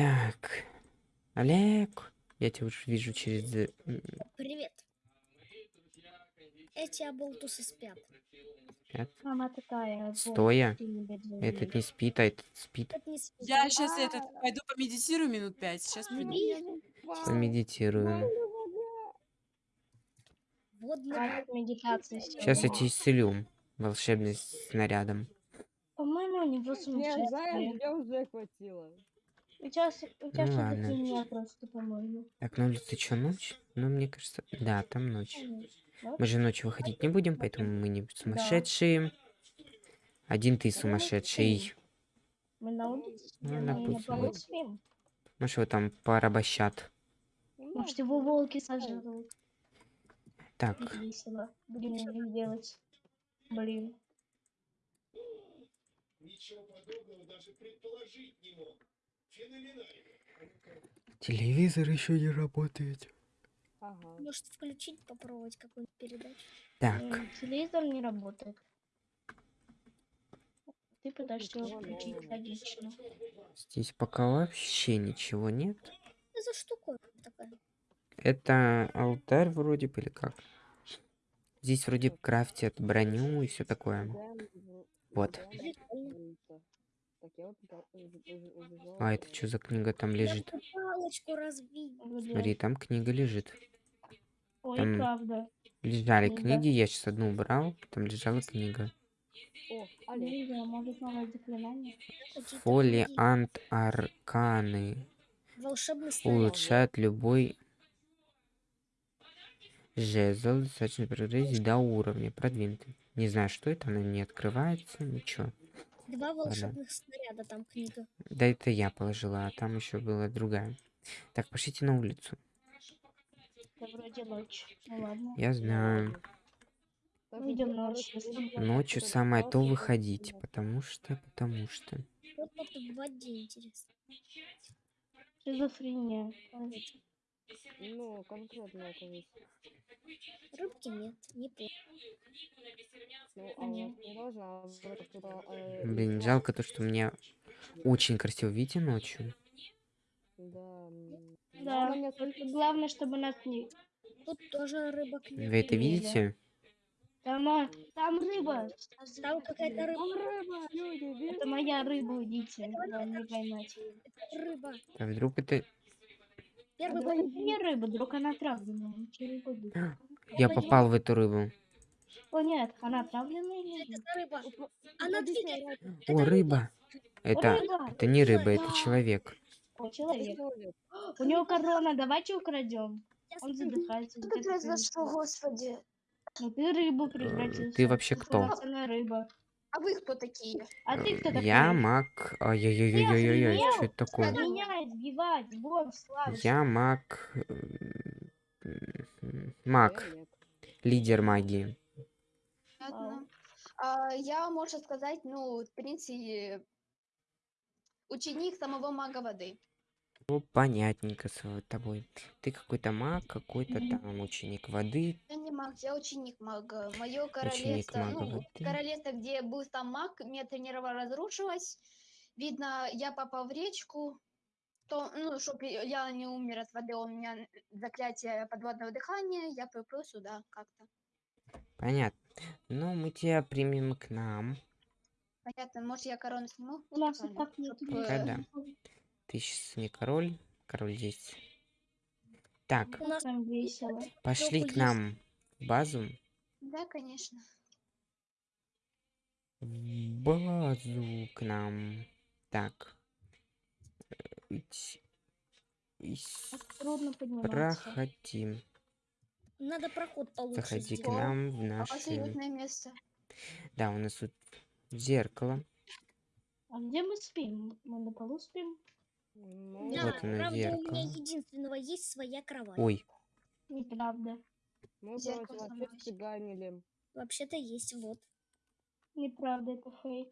Так. Олег. Я тебя уже вижу через... Привет. Эти оболтусы спят. пят- Мама такая. Стоя. Этот не спит, а этот спит. Это не спит. Я сейчас этот пойду помедитирую минут пять. Сейчас приду. Помедитирую. Водный Хватит медитации Сейчас я тебя исцелю волшебным снарядом. По-моему, у него Не, сумасшествие. мне уже хватило. У тебя, у тебя Ну ладно. фигня просто, по-моему. Так, на улице что, ночь? Ну, мне кажется... Да, там ночь. Да? Мы же ночью выходить не будем, поэтому мы не сумасшедшие. Один ты Ну, сумасшедший. Мы на улице Ну, на допустим. Может, его там порабощат. Может, его волки сожрут. Так, весело. Будем их делать. Блин. Телевизор еще не работает. Ага. Может включить, попробовать какую-нибудь передачу. Так, М, Телевизор не работает. Ты пытаешься его включить логично. здесь пока вообще ничего нет. Что за штуковина такая? Это алтарь вроде бы или как? Здесь вроде крафтят броню и все такое. Вот. А это что за книга там лежит? Смотри, там книга лежит. Ой, там- правда. Лежали Книга. книги, я сейчас одну убрал, там лежала книга. О, книги. Фолиант арканы. Улучшает любой жезл, достаточно прогрессии до уровня продвинутый. Не знаю, что это, она не открывается, ничего. Два волшебных снаряда, там книга. Да это я положила, а там еще была другая. Так, пошлите на улицу. Это вроде ночь. Ну ладно. Я знаю. Я, ночью, Ночью самое то выходить, потому что, потому что. Вот в воде интересно. Шизофрения. Ну, конкретно это есть. Рыбки нет, не плохо. Ну, а а э, Блин, жалко то, что у меня очень красиво, видите, ночью. Да. Да, только главное, чтобы нас не... Тут тоже рыбок нет. Вы это видите? Там, а, там рыба. Там какая-то рыба. Там рыба, люди? Это моя рыба, поймать. Рыба. А вдруг это... Первый это не рыба, вдруг она отравленная. Я попал в эту рыбу. О нет, она отравленная или Это рыба. Она О, рыба! Это, рыба! это не рыба, это человек. О, человек. У него корона, давайте украдем. Он задыхается. Что где-то произошло, господи? Ну ты рыбу превратился. ты вообще кто? Рыба. А вы кто такие? А ты кто такой? Я маг... Ай-яй-яй-яй-яй, охренел? что это такое? Избивать, вон, славишь. Я маг... м, Маг. Лидер магии. Понятно. А, я, можно сказать, ну, в принципе, ученик самого мага воды. Ну, понятненько с тобой. Ты какой-то маг, какой-то Мгм. там ученик воды. Я не маг, я ученик мага. Мое королевство, мага ну, воды. королевство, где был сам маг, меня тренировал, разрушилось. Видно, я попал в речку. То, ну, чтобы я не умер от воды, у меня заклятие подводного дыхания, я приплыл сюда как-то. Понятно. Ну, мы тебя примем к нам. Понятно, может, я корону сниму? У нас и так нет. чтоб, Пока да. Ты сейчас не король. Король здесь. Так, У нас Там весело. пошли к нам в базу. Да, конечно. В базу к нам. Так. Так трудно подниматься. Проходи. надо проход получше Заходи к нам в А у наш... вас уютное место. Да, у нас тут зеркало. А где мы спим? Мы на полу спим? Ну, Да, Вот оно, правда, у меня зеркало. единственного есть своя кровать. Ой, Неправда. мы, Зеркало сломалось. цыганили. Вообще-то есть, вот. Неправда, это фейк.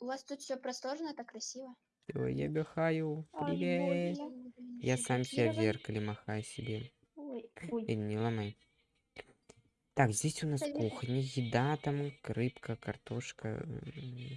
У вас тут все просторно, так красиво. Всё, я. Ай, Привет. больно. Я сам себя в зеркале махаю себе. Ой, ой. Эй, не ломай. Так, здесь у нас кухня, еда, там рыбка, картошка,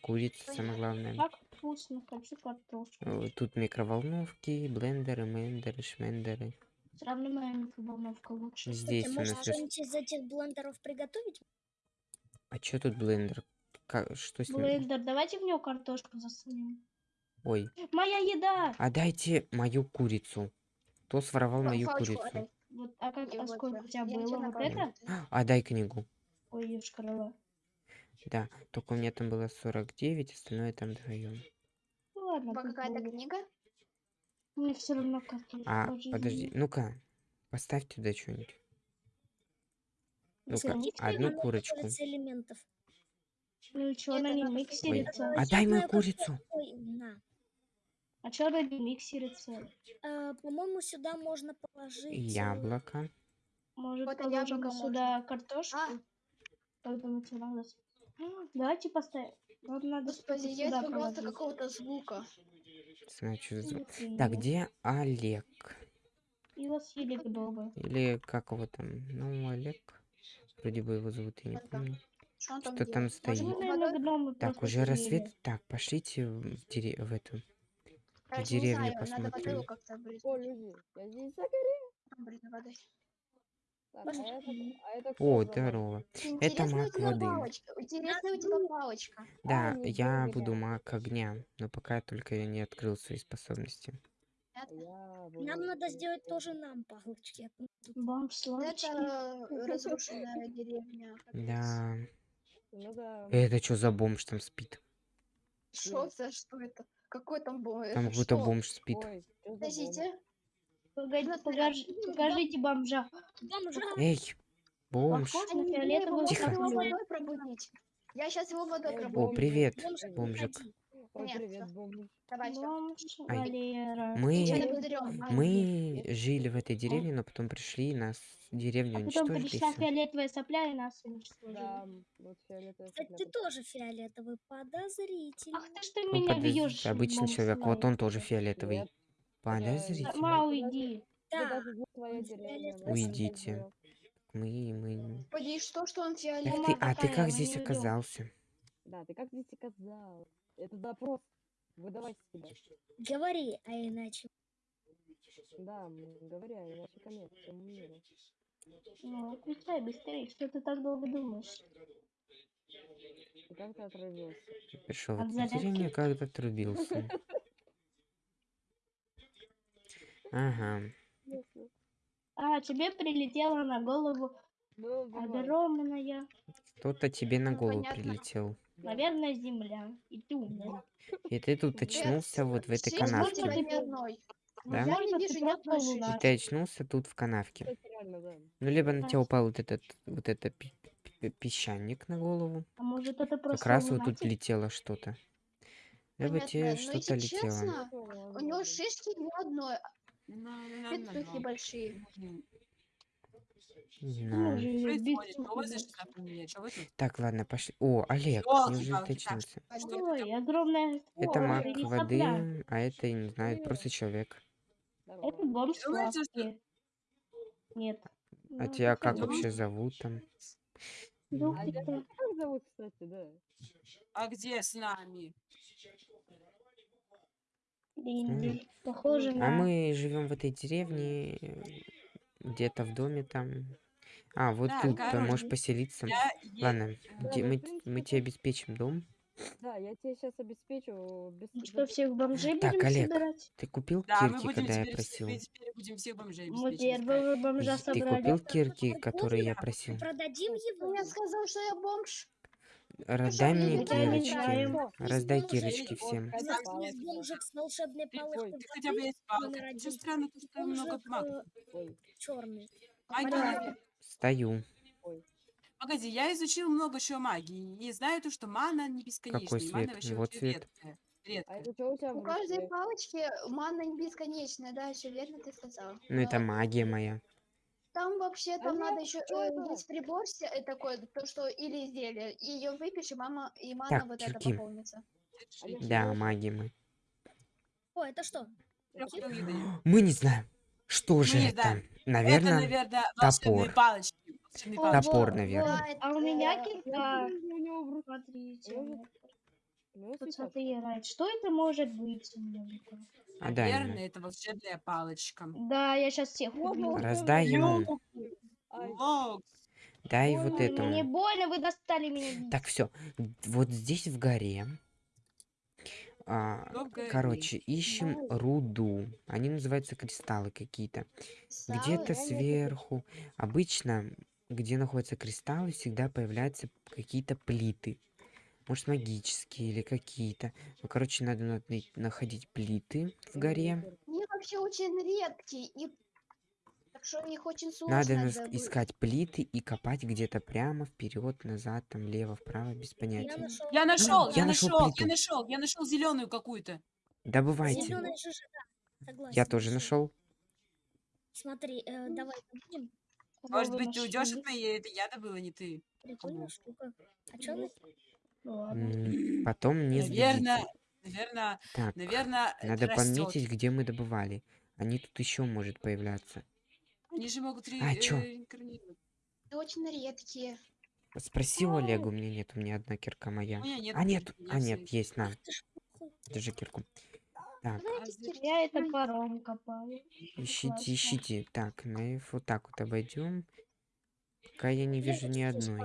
курица, самое главное. Так, вкусно, хочу картошку. Э, Тут микроволновки, блендеры, мендеры, шмендеры. Все равно моя микроволновка лучше. Здесь у может нас... что-нибудь из этих блендеров приготовить? А чё тут блендер? Ка- Что с ним? Блендер, давайте в него картошку засунем. Ой, Моя еда! а дайте мою курицу. Кто своровал мою курицу? отдай. Вот, а, как, а сколько у тебя было? Вот это? А, дай книгу. Ой, ешкарала. Да, только у меня там было 49, остальное там вдвоем. Ну ладно, пусть какая-то книга? Мне все равно картошку. А, подожди, ну-ка, поставь туда что-нибудь. Ну-ка, одну курочку. элементов. Ну и чё Это она не миксерится? Отдай мою как- курицу. Ой, на. А чё она не миксерится? А, По-моему, сюда можно положить... э, Яблоко. Может, Вот и положим яблоко сюда картошку? А. Как думаете, А, Давайте поставим. Нам надо Господи, я сюда положить. какого-то звука. Что за звук. Вот и Так, нет. где Олег? Его съели гномы. Или как его там? Ну, Олег. Вроде бы его зовут, я не помню. Что там Что там стоит? Может, наверное, Так, просто уже съели. рассвет. Так, пошлите в, в эту. Короче, не деревню знаю, надо посмотрим. водой как-то брызнуть. О, я а это, а это здорово. У маг тебя воды. Интересная у тебя палочка. Да, я буду буду я. маг огня, но пока только я не открыл свои способности. Это, Я буду- Нам надо сделать тоже нам палочки. Сладкий. это разрушенная деревня. Да. Ну да. Это что за бомж там спит? Что за что это? Какой там бомж? Там какой-то бомж спит. Ой? Подождите. Погоди, покажи- покажите бомжа. Эй, бомж. Тихо. Я сейчас его водой Эй, пробуду. О, привет, Бомж, бомжик. Уходи. Ой, Нет, привет, всё. бомж. Давай, всё. Бомж Ай, Валера. Мы, мы жили в этой деревне, но потом пришли и нас деревню А потом уничтожили. и пришла всё. фиолетовая сопля и нас уничтожили. Да, вот фиолетовая Кстати, ты тоже фиолетовый, подозрительный. Ах ты ж ты Ну, меня подожди, бьешь. обычный человек, вот он тоже фиолетовый. Нет, Подозрительно. Сама уйди. Да, даже не твоя он деревня. фиолетовый. мы Уйдите. Мы, мы... Господи, что, что он фиолетовый? ты, а ты как здесь оказался? Да, ты как здесь оказалась? Это допрос. Выдавай себя. говори, а иначе. Да, м, говоря, иначе конец всему миру. Ну, отвечай быстрее, что ты так долго думаешь? И как ты отравился? Пришел эту зарядки? деревню, когда отрубился. Ага. А, тебе прилетела на голову огромная, Кто-то тебе на Ну, голову прилетел. Наверное, земля. И ты умер. И ты тут очнулся вот в этой канавке. одной. Да? И ты очнулся тут в канавке. Ну, либо на тебя упал вот этот, вот это пи- пи- песчаник на голову. А может это Как просто раз вот тут летело что-то. Либо тебе но что-то летело. У него шишки ни одной, Ну, ну, ну, петухи ну. большие. Не Ну, знаю. Так, ладно, пошли. О, Олег, неужели это Ой, огромная Это маг воды, а это, я не знаю, просто человек. Это бомж. Нет. А Ну, тебя как вообще зовут там? Ну, А ты тебя кто? как зовут, кстати, да? А где с нами? Похоже А мы живем в этой деревне, где-то в доме там. А, вот Да, тут ты можешь поселиться. Я Ладно, де- ну, мы, мы тебе обеспечим дом. Да, я тебе сейчас обеспечу без... Ну Что, всех бомжей Так, будем Олег, собирать? Ты купил Да, кирки, когда я просил? мы теперь будем всех бомжей Мы первого бомжа Ты собрали. купил Так, кирки, которые я просил? Продадим его. Я сказал, что я бомж. Раздай мне я не кирочки. Раздай кирочки всем. Бомжик с волшебной Ты, палочкой ты хотя бы есть палка. Что странно, то, что много магов. Ой, черный. Магия. Стою. Погоди, я изучил много еще магии и знаю то, что мана не бесконечная. Какой и мана цвет? вообще очень цвет. редкая. а Редкая. это что у тебя У в каждой руке? палочки манна не бесконечная, да, все верно ты сказал. Ну, это магия моя. Там вообще, там нет, надо еще что это? есть прибор се- э, такой, то что или изделие, и ее выпьешь, и мама, и мана Так, вот это чуваки. пополнится. Олег, Да, магия мы. О, это что? Трёх. Мы не знаем. Что же не это? Это, Наверное, наверное, волшебные топор. палочки. Волшебные топор, во- наверное. А у меня кирка. Смотрите. Может, Ну, Тут цветок. смотри, играет. Что это может быть? А ему. Наверное, это волшебная палочка. Да, я сейчас всех убью. Раздай ему. Дай Ой, вот Мне этому. больно, вы достали меня. Так, все. Вот здесь в горе. А, короче, ищем руду. Они называются кристаллы какие-то. Где-то сверху. Обычно, где находятся кристаллы, всегда появляются какие-то плиты. Может, магические или какие-то. Ну, короче, надо находить плиты в горе. Они вообще очень редкие, и что очень сложно Надо добыть. искать плиты и копать где-то прямо, вперед, назад, там, лево, вправо, без Я понятия. нашел. Я нашел, я я нашел я нашел, я нашел зеленую какую-то. Добывайте. Зеленая да. Согласен. Я тоже нашел. Смотри, э, давай будем. Может быть, ты уйдешь от моей, это я добыла, не ты. Прикольная штука. А чё она? Ладно. Потом не Наверное, наверное, Так, наверное, надо пометить, где мы добывали. Они тут еще может появляться. Они же могут ре- А, чё? э, реинкарнировать. Очень редкие. Спроси у Олега, у меня нет, у меня одна кирка моя. У меня нет. А нет, а нет, есть. на, держи кирку. Так, Знаете, Я это паром копаю. ищите, ищите. Так, наив, вот так вот обойдем. Пока я не вижу ни одной.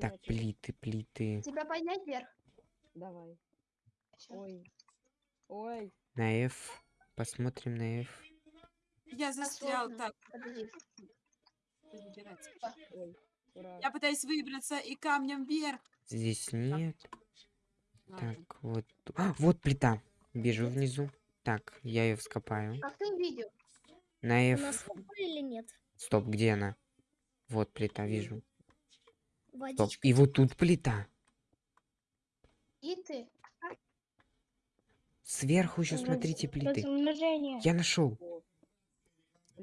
Так, плиты, плиты. тебя поднять вверх. Давай. Ой. Ой. На F. Посмотрим на F. я застрял. Так. Я пытаюсь выбраться и камнем вверх. Здесь нет. Ладно. Так, вот. А, вот плита. Вижу внизу. Так, я ее вскопаю. Как ты увидел? На F. или нет? Стоп, где она? Вот плита, вижу. Стоп. И вот тут плита. И ты? Сверху еще смотрите плиты. Я нашел. О.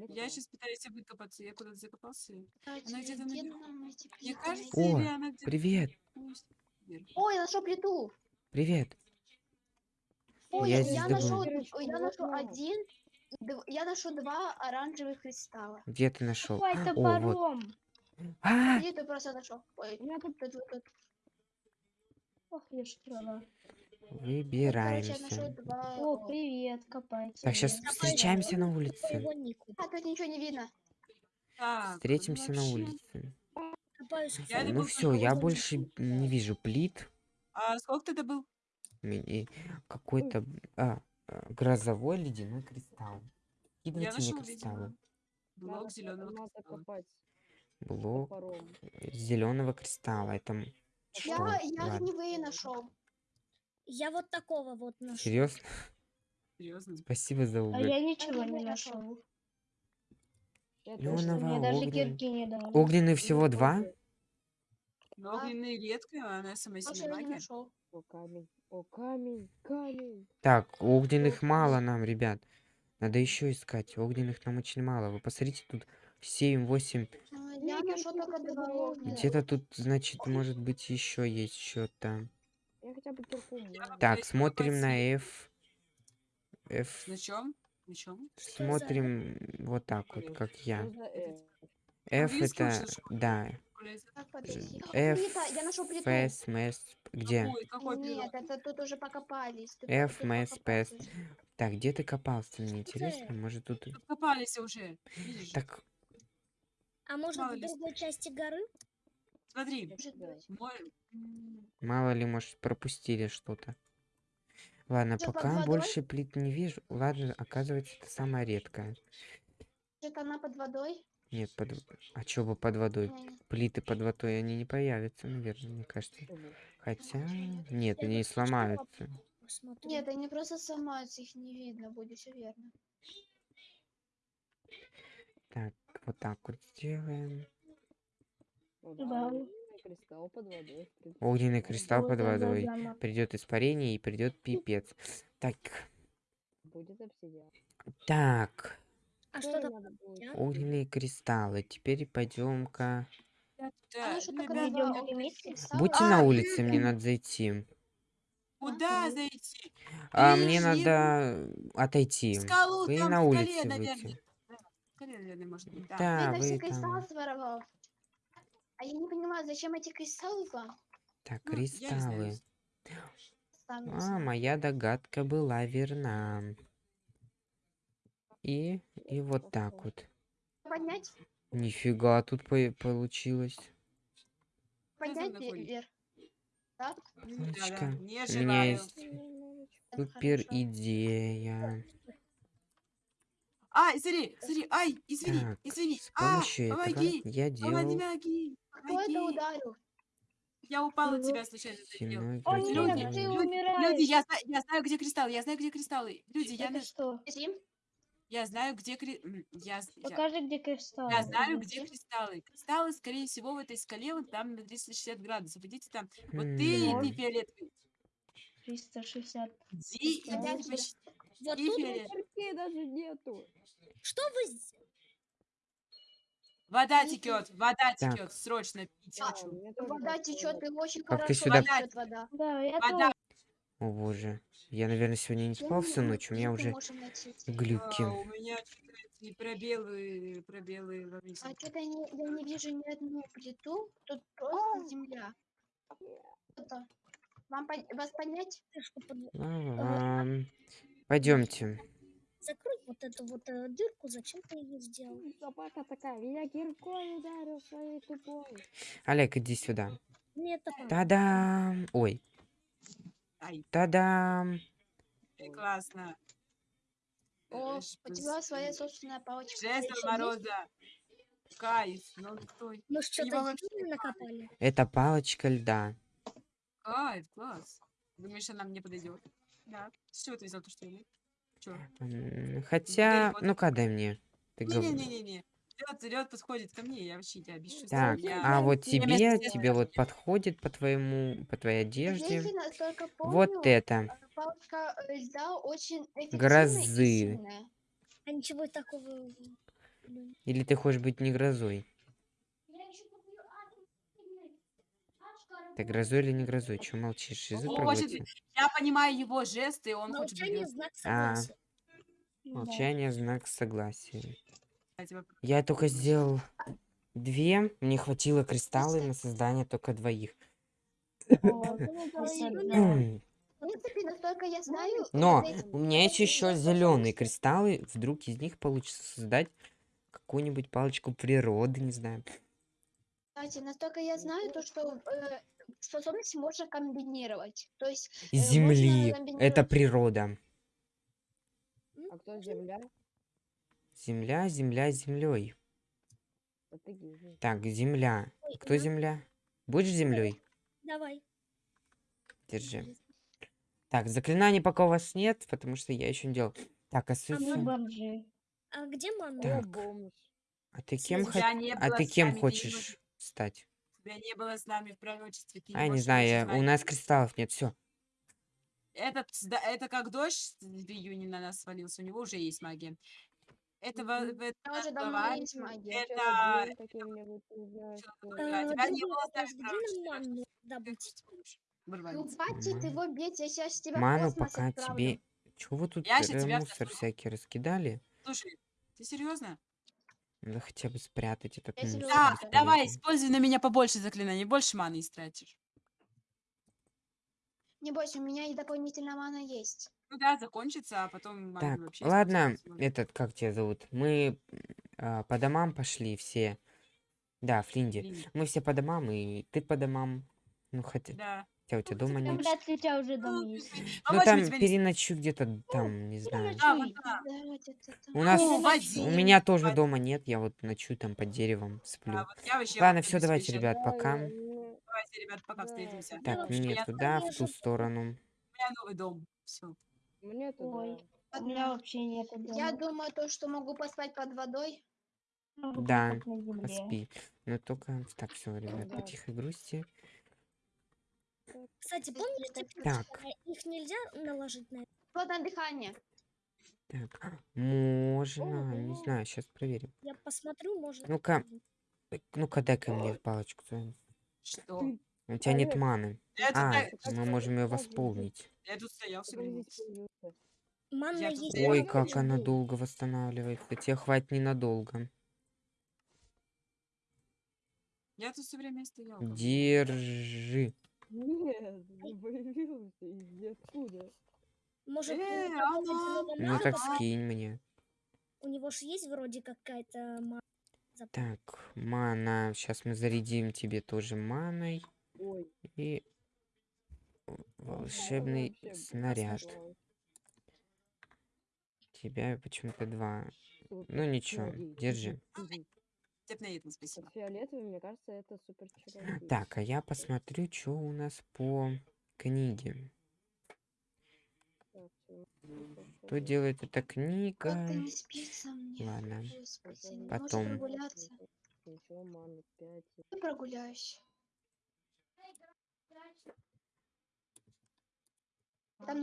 Я сейчас пытаюсь выкопаться. Я куда-то закопался. Кстати, где-то Мне кажется? О, или она где-то... Привет. Ой, я нашел плиту. привет. Ой, Я я, здесь нашел, я нашел на. один, я нашел два оранжевых кристалла. Где ты нашел? Ой, это О, вот. А, Где ты просто нашел? Ой, У меня тут тут, тут. Ох, я ж Короче, я выбираемся. два. О, привет, копайте. Так, сейчас встречаемся на улице. А, тут ничего не видно. Так, Встретимся на улице. Копаюсь. Я Ну все, я больше не вижу плит. А сколько ты добыл? Какой-то а, а, грозовой ледяной кристалл. Я Кидывайте мне кристаллы. блок зеленого надо кристалла. копать Блок зеленого кристалла. Это м- что? Я, я огневые нашел. Я вот такого вот нашел. Серьезно? Серьезно? Спасибо за А уголь. я ничего не нашел. Ну, Давай, Мне даже огненный. кирки не дали. Огненный всего не два? Но огненные редко, она сама себе магия. нашел. О, камень. О, камень. Камень. Так, огненных мало нам, ребят. Надо еще искать. Огненных нам очень мало. Вы посмотрите, тут 7-8. А, Я я нашел кирки только два добыла. огненных. Где-то тут, значит, может быть, еще есть что-то. Я хотя бы кирку. Так, смотрим на. F. F. На чем? На чем? Смотрим вот так вот, как я. Э, F это, да. F. F, MS, где? Какой, какой Нет, это тут уже покопались. F, MS, PS. Так, где ты копался, мне интересно, может тут... Копались уже. Так, А может в другой части горы? Смотри. Мой... мало ли, может, пропустили что-то. Ладно, под пока больше плит не вижу. Ладно, оказывается, это самая редкая. Может, она под водой? Нет, под... А чё бы под водой? Плиты под водой, они не появятся, наверное, мне кажется. Хотя... Нет, они что сломаются. Нет, они просто сломаются, их не видно будет, все верно. Так, вот так вот сделаем. Да. огненный кристалл под водой. Придет испарение и придет пипец. Так, Будет обсидиан. так, А Что там? огненные кристаллы. Теперь пойдем-ка. Будьте А, на улице, мне надо зайти. Куда зайти? А мне надо отойти. Скалу, Вы там на улице скале, наверное, может быть. Да. Вы там. А я не понимаю, зачем эти кристаллы вам? Так, Ну, кристаллы. А, моя догадка была верна. И, и вот так вот. Поднять? Нифига тут по- получилось. Поднять вверх. Да-да, не У меня есть супер идея. Ай, смотри, смотри, ай, извини, Так, извини. А, помоги, я делал помоги, Кто это помоги. ударил? Я упала от тебя случайно. О, Люди, нет, градиент. ты люди, умираешь. люди, я знаю, я знаю, где кристаллы, я знаю, где кристаллы. Люди, я, Это на- что? Я знаю, где кри... я, я, Покажи, где кристалл. я знаю, где кристаллы. Кристаллы, скорее всего, в этой скале, вот там на 360 градусов. Идите там. Вот ты, Хм. иди фиолетовый. 360. Иди, иди, почти Вот тут. Кирки даже нету. что вы... Вода Иди. текет, вода Так. текет, срочно пить А, хочу. Мне тоже Вода так течет, и очень Как ты хорошо сюда- течет вода. Да, я Вода. тоже. О боже. Я, наверное, сегодня не спал всю ночь, у меня уже глюки. А, у меня эти пробелы, пробелы во весь. А что-то я не, я не вижу ни одну плиту, тут просто земля. Это. Вам под- вас под- Ага. Пойдемте. Закрой вот эту вот э, дырку, зачем ты ее сделал? Собака такая, меня киркой ударил своей тупой. Олег, иди сюда. Понравилось. Та-дам! Ой, та-дам! классно. О, у тебя своя собственная палочка. Жест? Мороза. Кайф, ну стой. Мы что-то накопали. Это палочка льда. Кайф, класс. Думаешь, она мне подойдет? Да. С чего ты взял то, что я? М, Хотя, вот- ну-ка дай мне. Не-не-не-не. Лед, лед подходит ко мне, я вообще тебя бесчувствую. Так, я... а вот Я тебе, тебе вот подходит по твоему, по твоей Я одежде. только Вот помню, это. э, э, Грозы. А ничего такого... Или ты хочешь быть не грозой? Ты грозой или не грозой? Че молчишь? Язык О, проглотил? Я понимаю его жесты, он хочет Молчание быть знак А. согласия. Молчание знак согласия. я только сделал две, мне хватило кристаллы на создание только двоих. Вот. М, В принципе, насколько я знаю, Но у меня есть еще зеленые кристаллы. Вдруг из них получится создать какую-нибудь палочку природы, не знаю. Кстати, настолько я знаю, то, что э, способности можно комбинировать. То есть э, Земли. Это комбинировать- природа. А кто земля? Земля, земля, землей. Это. Так, земля. Ой, Кто на, земля? Будешь землей? Давай. Держи. Так, заклинаний пока у вас нет, потому что я еще не делал. Так, а мы Сюсю, бомжи. А где мама? Так. А ты кем, не а ты кем хочешь стать? Тебя не было с нами в пророчестве. ты А, я не можешь знаю, я- у нас кристаллов нет, все. Этот, сда- это как дождь в июне на нас свалился, у него уже есть магия. Это, во- Мгм. это уже давно есть магия. Это... Не? Э, А тебя не было с. Ну, хватит его бить, я сейчас тебя Ману пока тебе... Чего вы тут э, тебя мусор всякий раскидали? Слушай, ты серьезно? Надо хотя бы спрятать этот Я мусор. Да, Бесполезно. давай, используй на меня побольше заклинаний, больше маны истратишь. Не бойся, у меня и дополнительная мана есть. Ну да, закончится, а потом маны Так, вообще ладно, этот, как тебя зовут? Мы а, по домам пошли все. Да, Флинди. Блин, Мы все по домам, и ты по домам. Ну, хотя, Да. Хотя у тебя дома Там нет. вряд ли у тебя уже Ну, дом ты- есть. ты- Ну, помочь там переночуй где-то там, не знаю. А. У нас, Ну, у меня тоже дома нет, я вот ночую там под деревом сплю. А, вообще Ладно, все, давайте, ребят, пока. Давайте, ребят, пока встретимся. Так, мне туда, в ту сторону. У меня новый дом. Все. Мне туда. У меня вообще нет дома. Я думаю, то, что могу поспать под водой. Да. Поспи. Но только... Так, все, ребят, Да. по тихой грусти. Кстати, помните, Так. э, их нельзя наложить на Плотное дыхание. Так, можно, не Ого. знаю, сейчас проверим. Я посмотрю, может... Ну-ка. Ну-ка, дай-ка мне палочку. Что? У тебя нет маны. А, мы можем ее это? восполнить. я тут стоял. Манна есть. Ой, как она долго восстанавливается. Тебе хватит ненадолго. Я тут все время стоял. Держи. Нет, не появился из ниоткуда. Может, Э, Ну так скинь мне. У него же есть вроде какая-то мана. Так, мана. Сейчас мы зарядим тебе тоже маной. Ой, И волшебный вообще снаряд. Тебя почему-то два. Ну ничего, держи. Степноидно, спасибо. Фиолетовый, мне кажется, это супер чародей. Так, а я посмотрю, что у нас по книге. Что делает эта книга? Ладно. Господи, Потом-? Ничего, маны 5. Я прогуляюсь. Там